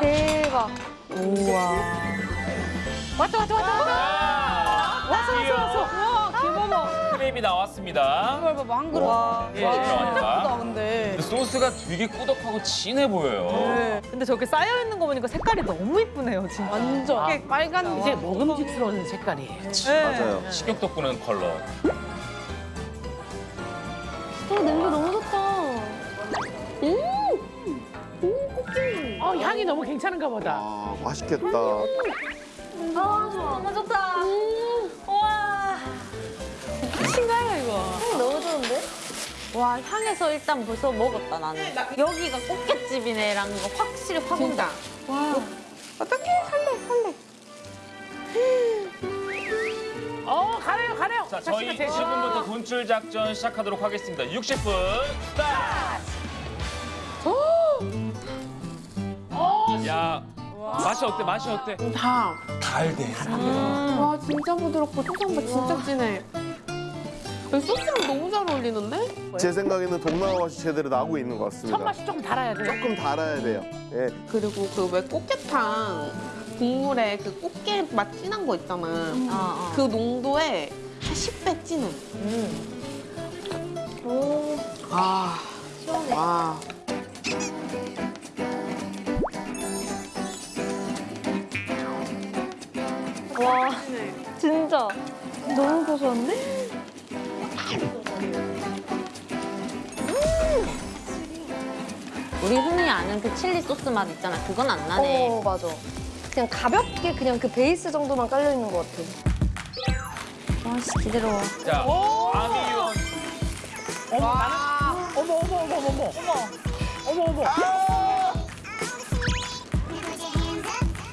대박. 왔다 왔다 왔다 왔다. 왔어 왔어 왔어. 와, 김어머. 크랩이 나왔습니다. 이걸 봐봐, 한 그릇. 와. 예, 필요하니까. 크다, 근데. 근데 소스가 되게 꾸덕하고 진해 보여요. 네. 근데 저렇게 쌓여 있는 거 보니까 색깔이 너무 이쁘네요, 진짜. 완전. 이렇게 빨간 이제 먹음직스러운 색깔이에요. 네. 맞아요. 식욕 돋구는 컬러. 어, 냄새 너무 좋다. 향이 너무 괜찮은가 보다. 아, 맛있겠다. 아, 너무 좋다. 우와. 신가요, 이거? 향 너무 좋은데? 와, 향에서 일단 벌써 먹었다, 나는. 여기가 꽃게집이네라는 거 확실히 확 온다. 와. 어떡해, 살래, 살래. 어 가래요 가래요. 자, 저희 지금부터 돈줄 작전 시작하도록 하겠습니다. 60분 스타트! 야, 맛이 어때? 맛이 어때? 다. 달대. 와, 진짜 부드럽고 초장맛 진짜 진해. 소스랑 너무 잘 어울리는데? 제 생각에는 동남아 맛이 제대로 나고 있는 것 같습니다. 첫 맛이 조금 달아야 돼요. 조금 달아야 돼요. 예. 그리고 그 왜 꽃게탕 국물에 그 꽃게 맛 진한 거 있잖아. 어, 어. 그 농도에 한 10배 진해. 오, 아, 시원해. 와. 와, 진짜. 너무 고소한데? 우리 흔히 아는 그 칠리 소스 맛 있잖아. 그건 안 나네. 어, 맞아. 그냥 가볍게 그냥 그 베이스 정도만 깔려 있는 것 같아. 와씨 기대로워. 자, 아미유원. 어머 나는 어머 어머 어머 어머 어머 어머 어머.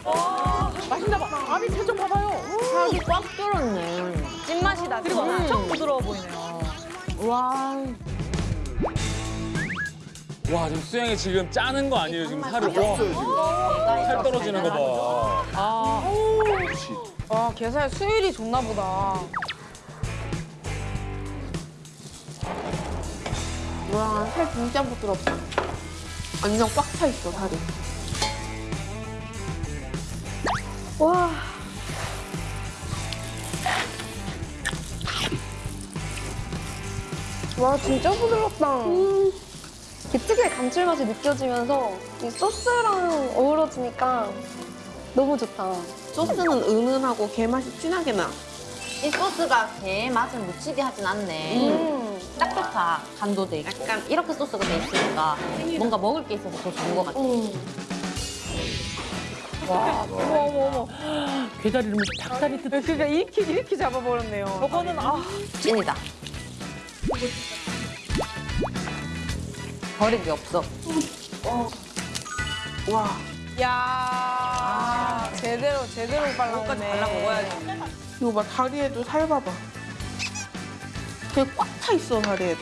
어, 맛있나 봐. 아미 봐봐요. 살이 꽉 뚫었네. 찐맛이 나지. 그리고 엄청 부드러워 보이네요. 와. 와, 지금 수영이 지금 짜는 거 아니에요? 지금 살을. 와, 살 떨어지는 거 봐. 아, 와, 게살 수율이 좋나 보다. 와, 살 진짜 부드럽다. 완전 꽉 차 있어, 살이. 와. 와, 진짜 부드럽다. 음. 특유의 감칠맛이 느껴지면서 이 소스랑 어우러지니까 너무 좋다. 소스는 은은하고 게 맛이 진하게 나. 이 소스가 게 맛을 묻히게 하진 않네. 음. 딱 좋다. 간도 돼 있고. 약간 이렇게 소스가 돼 있으니까 뭔가 먹을 게 있어서 더 좋은 것 같아. 음. 어머 어머 어머. 게다리 이러면 닭다리 뜯. 그러니까 이렇게, 이렇게 잡아버렸네요. 저거는 아. 찐이다. 버릴 게 없어. 와. 야 제대로, 제대로 발라먹네. 발라 먹어야지. 이거 봐, 다리에도 살 봐봐. 되게 꽉 차 있어, 다리에도.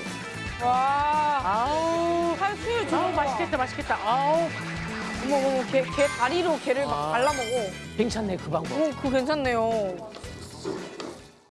와. 아우. 살 수율 아우 좋은 거. 맛있겠다 맛있겠다. 아우 어머, 어머, 게, 게 다리로 게를 막 아. 발라먹어. 괜찮네 그 방법. 오, 그거 괜찮네요.